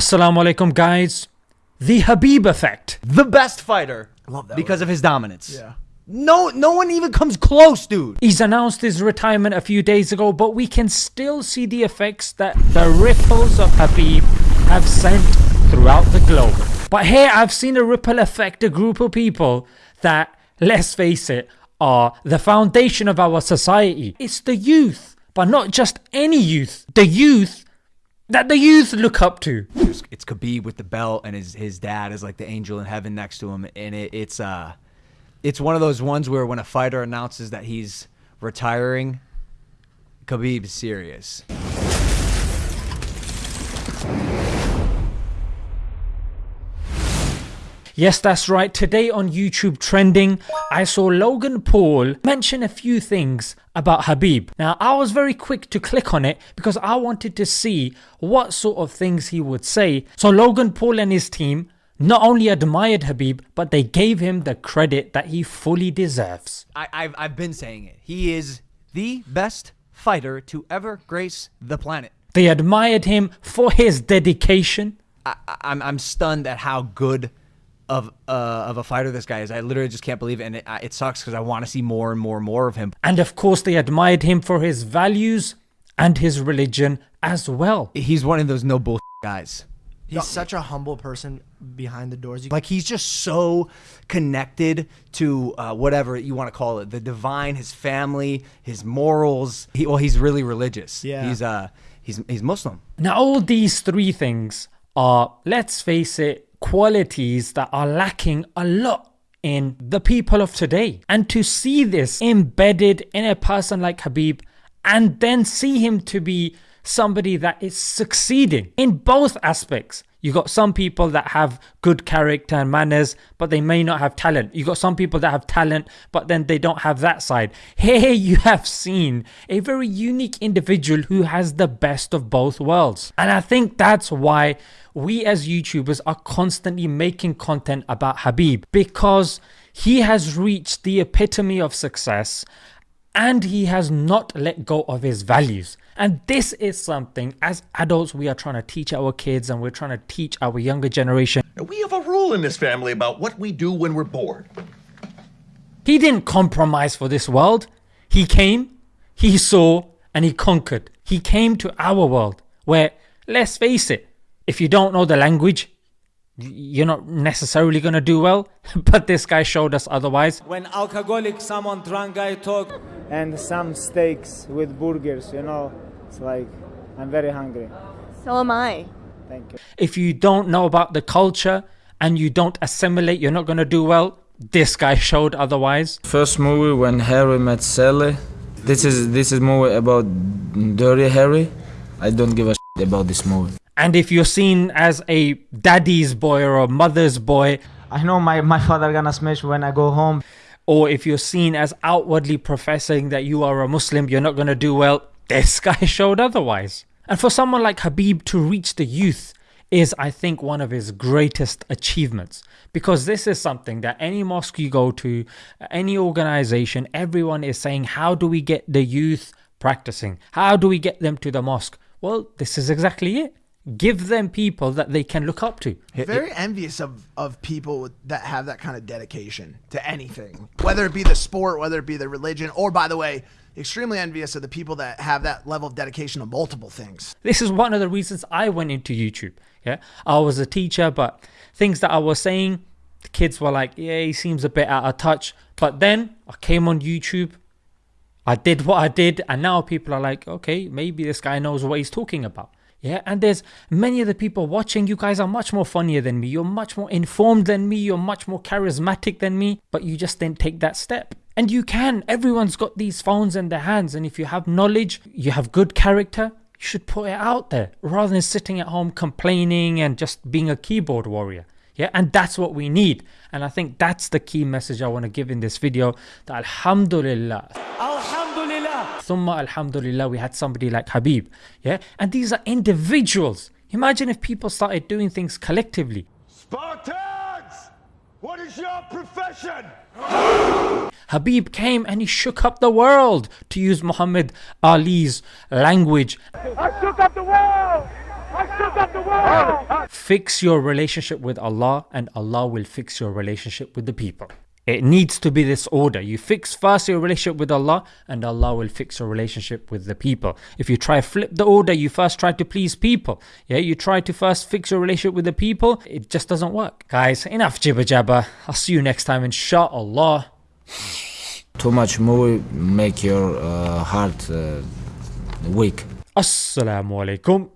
Assalamu alaikum guys. The Habib effect. The best fighter. love that Because word. of his dominance. Yeah. No no one even comes close, dude. He's announced his retirement a few days ago, but we can still see the effects that the ripples of Habib have sent throughout the globe. But here I've seen a ripple affect a group of people that, let's face it, are the foundation of our society. It's the youth, but not just any youth. The youth that the youth look up to. It's, Khabib with the belt, and his his dad is like the angel in heaven next to him, and it, it's uh, it's one of those ones where when a fighter announces that he's retiring, Khabib's serious. Yes, that's right. Today on YouTube Trending, I saw Logan Paul mention a few things about Habib. Now, I was very quick to click on it because I wanted to see what sort of things he would say. So, Logan Paul and his team not only admired Habib, but they gave him the credit that he fully deserves. I, I've I've been saying it. He is the best fighter to ever grace the planet. They admired him for his dedication, I, I'm I'm stunned at how good of uh, of a fighter this guy is. I literally just can't believe it, and it, it sucks because I want to see more and more and more of him. and of course, they admired him for his values and his religion as well. He's one of those no bull guys. He's such a humble person behind the doors. Like he's just so connected to uh, whatever you want to call it, the divine, his family, his morals. He, well, he's really religious. Yeah. He's uh he's he's Muslim. Now, all these three things are, let's face it, qualities that are lacking a lot in the people of today. And to see this embedded in a person like Habib and then see him to be somebody that is succeeding in both aspects. You got some people that have good character and manners, but they may not have talent. You got some people that have talent, but then they don't have that side. Here you have seen a very unique individual who has the best of both worlds. And I think that's why we as YouTubers are constantly making content about Habib because he has reached the epitome of success and he has not let go of his values. And this is something as adults we are trying to teach our kids and we're trying to teach our younger generation. We have a rule in this family about what we do when we're bored. He didn't compromise for this world. He came, he saw, and he conquered. He came to our world where, let's face it, if you don't know the language, you're not necessarily going to do well. But this guy showed us otherwise. when alcoholic someone drunk guy talk and some steaks with burgers, you know. It's like I'm very hungry. So am I. Thank you. If you don't know about the culture and you don't assimilate, you're not going to do well. This guy showed otherwise. First movie when Harry met Sally. This is this is movie about dirty Harry. I don't give a shit about this movie. And if you're seen as a daddy's boy or a mother's boy, I know my, my father gonna smash when I go home. or if you're seen as outwardly professing that you are a Muslim, you're not going to do well. This guy showed otherwise. And for someone like Habib to reach the youth is, I think, one of his greatest achievements. Because this is something that any mosque you go to, any organization, everyone is saying, how do we get the youth practicing? How do we get them to the mosque? Well, this is exactly it. Give them people that they can look up to. very envious of, of people with, that have that kind of dedication to anything, whether it be the sport, whether it be the religion, or by the way, extremely envious of the people that have that level of dedication to multiple things. This is one of the reasons I went into YouTube. Yeah, I was a teacher, but things that I was saying, the kids were like, "Yeah, he seems a bit out of touch." But then I came on YouTube, I did what I did, and now people are like, "Okay, maybe this guy knows what he's talking about." Yeah, and there's many of the people watching. You guys are much more funnier than me. You're much more informed than me. You're much more charismatic than me. But you just didn't take that step. And you can. Everyone's got these phones in their hands. And if you have knowledge, you have good character, you should put it out there rather than sitting at home complaining and just being a keyboard warrior. Yeah, and that's what we need. And I think that's the key message I want to give in this video. That Alhamdulillah, alhamdulillah Thumma Alhamdulillah, we had somebody like Habib. Yeah, and these are individuals. Imagine if people started doing things collectively. Spartans! What is your profession? Habib came and he shook up the world, to use Muhammad Ali's language. I shook up the world! Fix your relationship with Allah, and Allah will fix your relationship with the people. It needs to be this order. You fix first your relationship with Allah, and Allah will fix your relationship with the people. If you try flip the order, you first try to please people. Yeah, you try to first fix your relationship with the people, it just doesn't work. Guys, enough jibber jabber. I'll see you next time, inshallah. Too much movie make your uh, heart uh, weak. Assalamu alaikum.